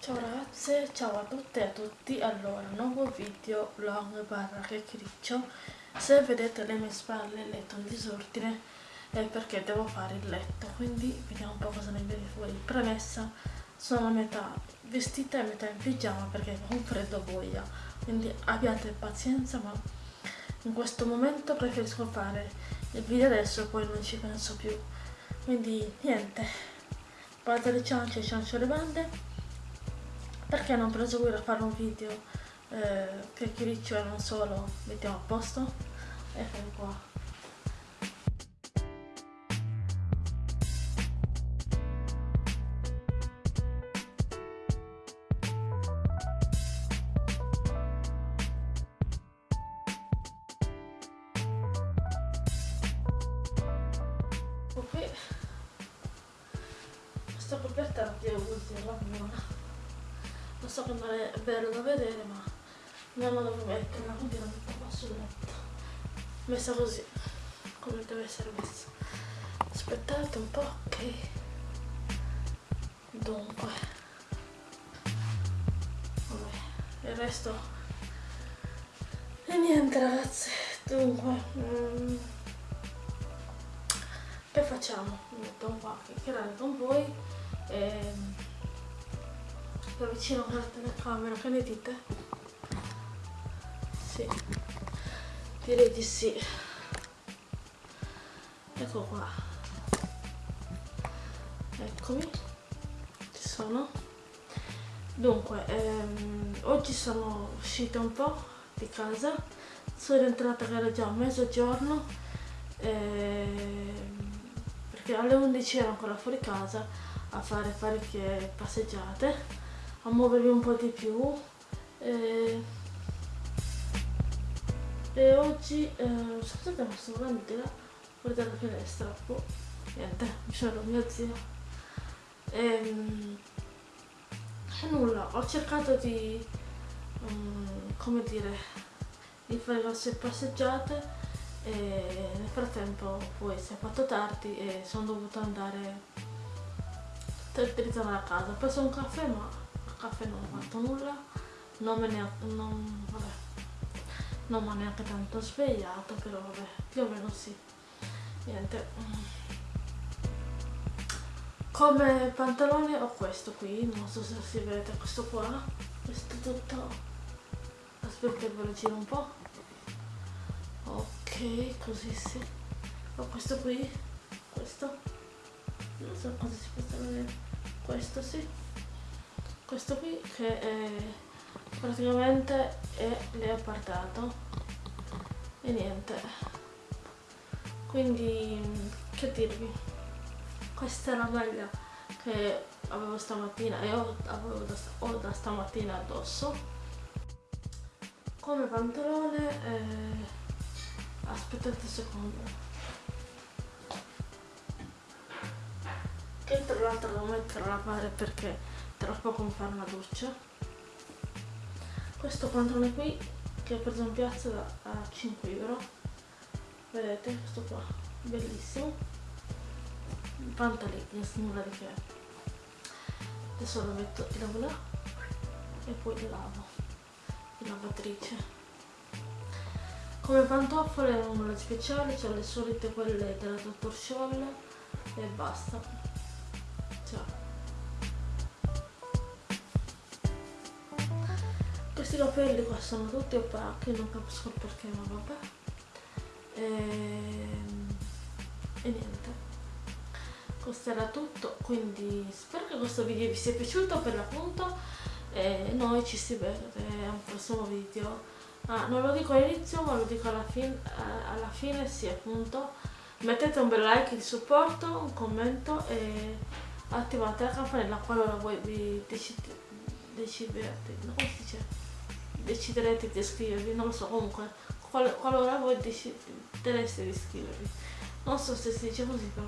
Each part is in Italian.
Ciao ragazze, ciao a tutte e a tutti, allora, nuovo video vlog barra chiacchiericcio. Se vedete le mie spalle il letto in disordine è perché devo fare il letto. Quindi vediamo un po' cosa ne viene fuori Premessa, sono a metà vestita e metà in pigiama perché ho un freddo boia. Quindi abbiate pazienza ma in questo momento preferisco fare il video adesso e poi non ci penso più. Quindi niente, guardate le ciance, ciancio le bande perché non proseguire a fare un video eh, che chiriccio e non solo? Mettiamo a posto eccolo qua. Qui. Questa coperta la devo usare buona lo so che non è bello da vedere ma non la devo metterla quindi la metto qua sul letto messa così come deve essere messa. Aspettate un po' ok? Dunque. Vabbè il resto e niente ragazzi dunque mm, che facciamo? metto qua a chiacchierare con voi e da vicino con la telecamera, che ne dite? Sì, direi di sì. Ecco qua. Eccomi, ci sono. Dunque, ehm, oggi sono uscita un po' di casa, sono entrata che era già mezzogiorno, ehm, perché alle 11 ero ancora fuori casa a fare parecchie passeggiate a muovervi un po' di più. E, e oggi eh, scusate ma sto veramente là guardate la finestra oh, niente mi sono mio zio. E, ehm, nulla ho cercato di um, come dire di fare le vostre passeggiate e nel frattempo poi si è fatto tardi e sono dovuta andare per ritornare a casa. Ho preso un caffè ma caffè non ho fatto nulla non me ne ha, non, vabbè, non mi ha neanche tanto svegliato però vabbè più o meno sì. Niente come pantalone ho questo qui non so se si vede questo qua questo tutto. Aspetta ve lo giro un po' ok così sì. Ho questo qui questo. Non so cosa si può vedere. Questo sì questo qui che è praticamente è leopardato e niente. Quindi che dirvi? Questa è la maglia che avevo stamattina e ho, da, ho da stamattina addosso. Come pantalone eh, aspettate un secondo. Che tra l'altro devo mettere a lavare perché tra poco mi fare una doccia. Questo pantalone qui che ho preso in piazza a 5 euro. Vedete questo qua bellissimo. Pantaleggings nulla di che. Adesso lo metto in lavo là e poi lo lavo. In lavatrice come pantofole nulla di speciale c'ho le solite quelle della Dottor Scholl e basta questi capelli qua sono tutti opachi non capisco il perché ma vabbè. E, ehm, e niente. Questo era tutto quindi spero che questo video vi sia piaciuto per l'appunto e noi ci si vede al prossimo video. Ah, non lo dico all'inizio ma lo dico alla, fin alla fine sì appunto. Mettete un bel like di supporto un commento e attivate la campanella qualora voi vi decidete decidete come si dice deciderete di iscrivervi, non lo so, comunque, qual qualora voi decidereste di iscrivervi. Non so se si dice così, però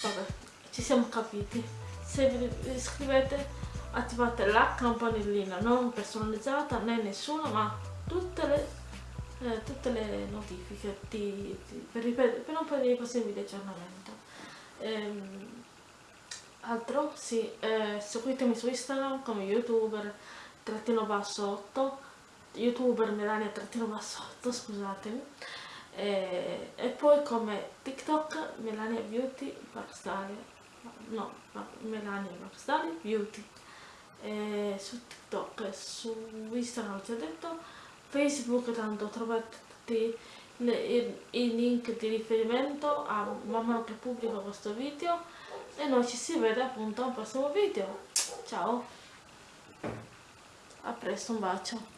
vabbè, ci siamo capiti. Se vi iscrivete attivate la campanellina non personalizzata né nessuna, ma tutte le, eh, tutte le notifiche di, di, per, per, non perdere i prossimi video aggiornamento. Ehm, altro? Sì, eh, seguitemi su Instagram come youtuber trattino basso 8 youtuber Melania trattino basso 8 scusatemi. E, e, poi come TikTok Melania Beauty Barstalia no, Melania Barstalia Beauty. E su TikTok su Instagram ho già detto Facebook tanto trovate tutti i link di riferimento a man mano che pubblico questo video e noi ci si vede appunto al prossimo video. Ciao a presto un bacio